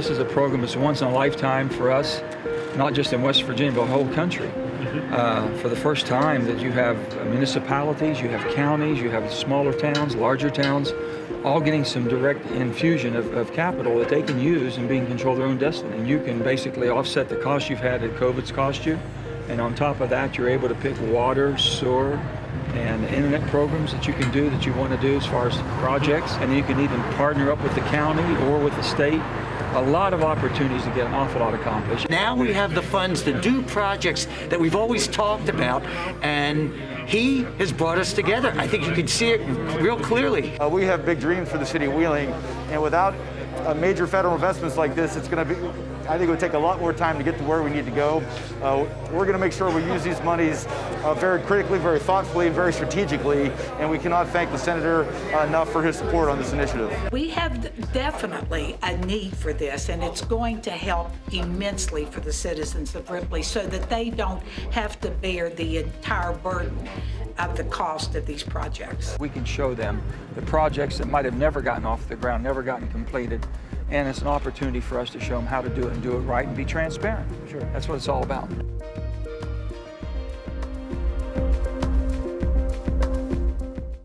This is a program that's once in a lifetime for us, not just in West Virginia, but the whole country. Uh, for the first time that you have municipalities, you have counties, you have smaller towns, larger towns, all getting some direct infusion of, of capital that they can use and being control their own destiny. And you can basically offset the cost you've had that COVID's cost you. And on top of that, you're able to pick water, sewer, and internet programs that you can do that you want to do as far as projects. And you can even partner up with the county or with the state a lot of opportunities to get an awful lot accomplished. Now we have the funds to do projects that we've always talked about, and he has brought us together. I think you can see it real clearly. Uh, we have big dreams for the city of Wheeling, and without uh, major federal investments like this, it's going to be, I think it would take a lot more time to get to where we need to go. Uh, we're going to make sure we use these monies uh, very critically, very thoughtfully, and very strategically, and we cannot thank the Senator uh, enough for his support on this initiative. We have definitely a need for this, and it's going to help immensely for the citizens of Ripley so that they don't have to bear the entire burden of the cost of these projects. We can show them the projects that might have never gotten off the ground, never gotten completed, and it's an opportunity for us to show them how to do it and do it right and be transparent. Sure. That's what it's all about.